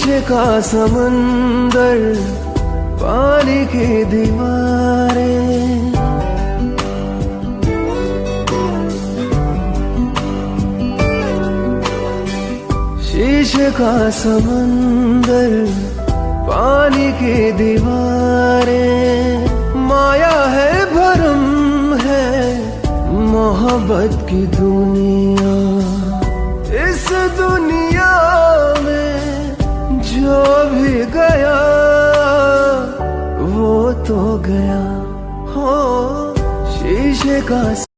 शीशे का समंदर, पानी की दीवारें। शीशे का समंदर, पानी की दीवारें। माया है, भरम है, मोहब्बत की दुनिया। गया वो तो गया। हो शीशे का